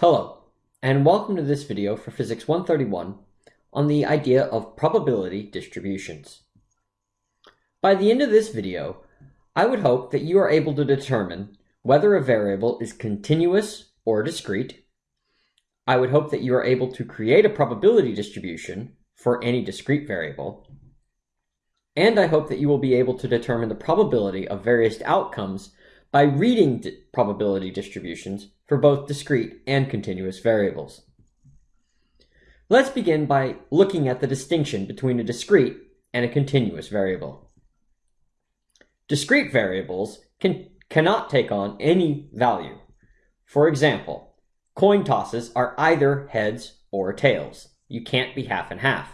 Hello, and welcome to this video for Physics 131 on the idea of probability distributions. By the end of this video, I would hope that you are able to determine whether a variable is continuous or discrete. I would hope that you are able to create a probability distribution for any discrete variable. And I hope that you will be able to determine the probability of various outcomes by reading probability distributions for both discrete and continuous variables. Let's begin by looking at the distinction between a discrete and a continuous variable. Discrete variables can, cannot take on any value. For example, coin tosses are either heads or tails. You can't be half and half.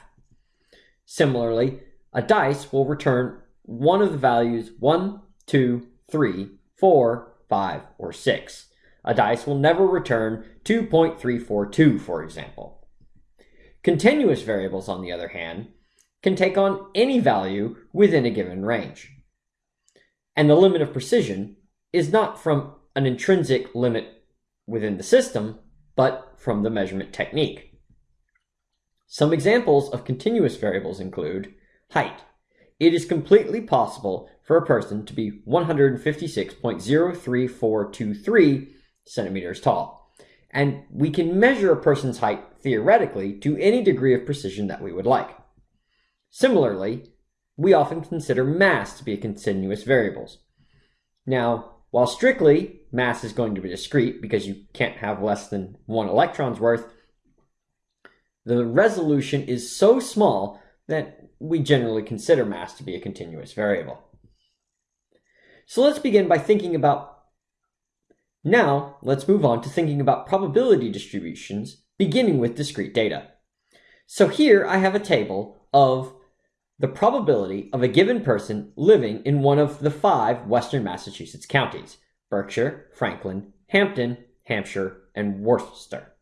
Similarly, a dice will return one of the values 1, 2, 3, 4, 5, or 6. A dice will never return 2.342, for example. Continuous variables, on the other hand, can take on any value within a given range. And the limit of precision is not from an intrinsic limit within the system, but from the measurement technique. Some examples of continuous variables include height. It is completely possible for a person to be 156.03423 centimeters tall. And we can measure a person's height theoretically to any degree of precision that we would like. Similarly, we often consider mass to be a continuous variable. Now, while strictly mass is going to be discrete because you can't have less than one electron's worth, the resolution is so small that we generally consider mass to be a continuous variable. So let's begin by thinking about now, let's move on to thinking about probability distributions, beginning with discrete data. So here I have a table of the probability of a given person living in one of the five western Massachusetts counties, Berkshire, Franklin, Hampden, Hampshire, and Worcester.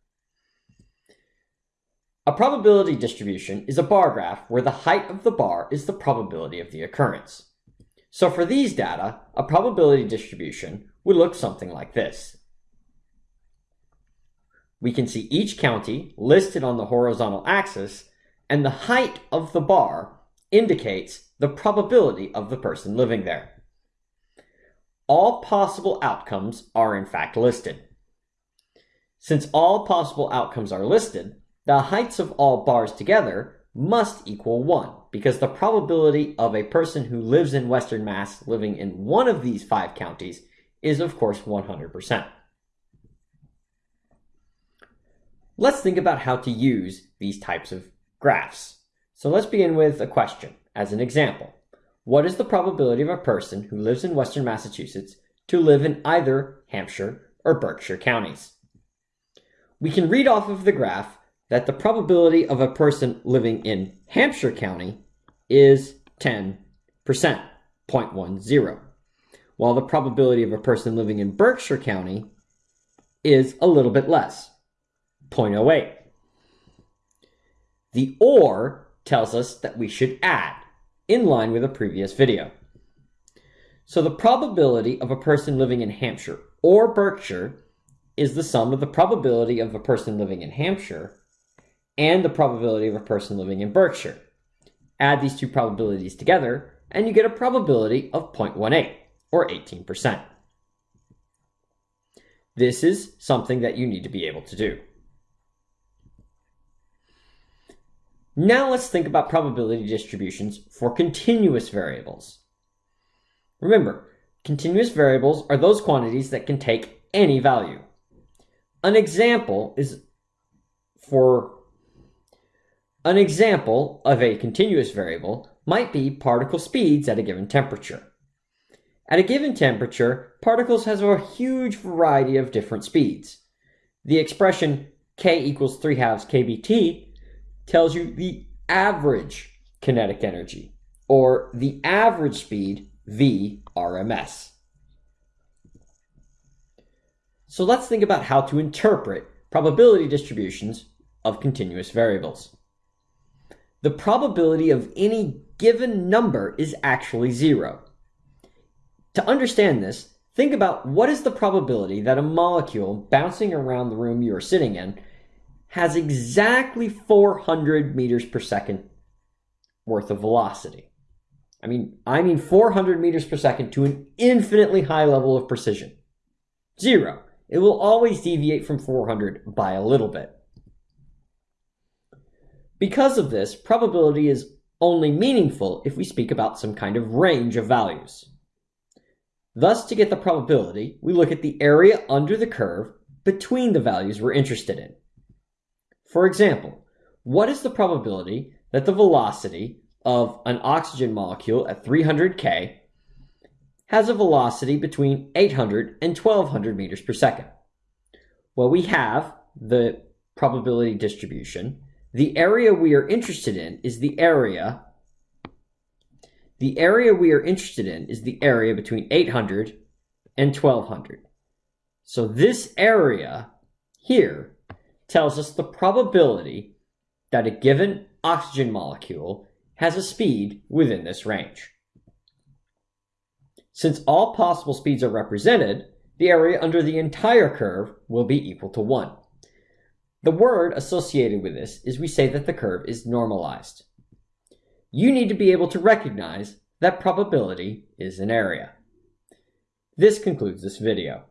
A probability distribution is a bar graph where the height of the bar is the probability of the occurrence. So for these data, a probability distribution would look something like this. We can see each county listed on the horizontal axis, and the height of the bar indicates the probability of the person living there. All possible outcomes are in fact listed. Since all possible outcomes are listed, the heights of all bars together must equal 1 because the probability of a person who lives in Western Mass living in one of these five counties is of course 100%. Let's think about how to use these types of graphs. So let's begin with a question as an example. What is the probability of a person who lives in Western Massachusetts to live in either Hampshire or Berkshire counties? We can read off of the graph that the probability of a person living in Hampshire County is 10%, 0.10, while the probability of a person living in Berkshire County is a little bit less, 0.08. The OR tells us that we should add, in line with a previous video. So the probability of a person living in Hampshire or Berkshire is the sum of the probability of a person living in Hampshire and the probability of a person living in Berkshire. Add these two probabilities together, and you get a probability of 0.18, or 18%. This is something that you need to be able to do. Now let's think about probability distributions for continuous variables. Remember, continuous variables are those quantities that can take any value. An example is for an example of a continuous variable might be particle speeds at a given temperature. At a given temperature, particles have a huge variety of different speeds. The expression k equals 3 halves kBt tells you the average kinetic energy, or the average speed v RMS. So let's think about how to interpret probability distributions of continuous variables the probability of any given number is actually zero. To understand this, think about what is the probability that a molecule bouncing around the room you are sitting in has exactly 400 meters per second worth of velocity. I mean, I mean 400 meters per second to an infinitely high level of precision. Zero. It will always deviate from 400 by a little bit. Because of this, probability is only meaningful if we speak about some kind of range of values. Thus, to get the probability, we look at the area under the curve between the values we're interested in. For example, what is the probability that the velocity of an oxygen molecule at 300 K has a velocity between 800 and 1200 meters per second. Well, we have the probability distribution. The area we are interested in is the area. The area we are interested in is the area between 800 and 1200. So this area here tells us the probability that a given oxygen molecule has a speed within this range. Since all possible speeds are represented, the area under the entire curve will be equal to 1. The word associated with this is we say that the curve is normalized. You need to be able to recognize that probability is an area. This concludes this video.